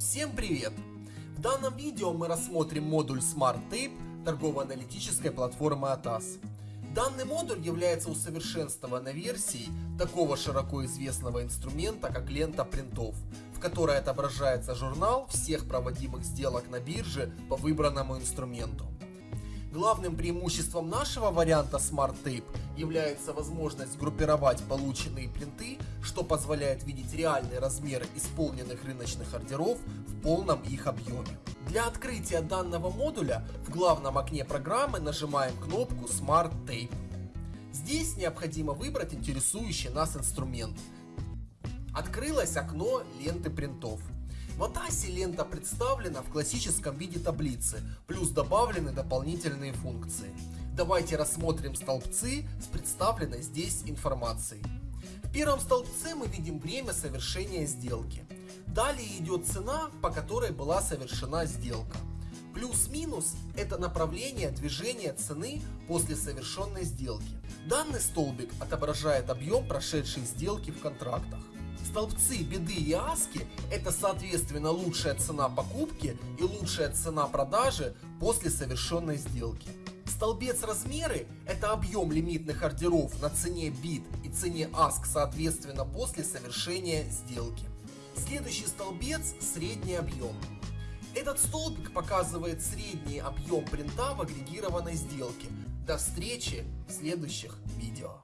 Всем привет! В данном видео мы рассмотрим модуль Smart Tape торгово-аналитической платформы ATAS. Данный модуль является усовершенствованной версией такого широко известного инструмента, как лента принтов, в которой отображается журнал всех проводимых сделок на бирже по выбранному инструменту. Главным преимуществом нашего варианта Smart Tape является возможность группировать полученные принты, что позволяет видеть реальный размер исполненных рыночных ордеров в полном их объеме. Для открытия данного модуля в главном окне программы нажимаем кнопку Smart Tape. Здесь необходимо выбрать интересующий нас инструмент. Открылось окно ленты принтов. В Атасе лента представлена в классическом виде таблицы, плюс добавлены дополнительные функции. Давайте рассмотрим столбцы с представленной здесь информацией. В первом столбце мы видим время совершения сделки. Далее идет цена, по которой была совершена сделка. Плюс-минус – это направление движения цены после совершенной сделки. Данный столбик отображает объем прошедшей сделки в контрактах. Столбцы беды и аски – это соответственно лучшая цена покупки и лучшая цена продажи после совершенной сделки. Столбец размеры – это объем лимитных ордеров на цене бит и цене аск соответственно после совершения сделки. Следующий столбец – средний объем. Этот столбик показывает средний объем принта в агрегированной сделке. До встречи в следующих видео.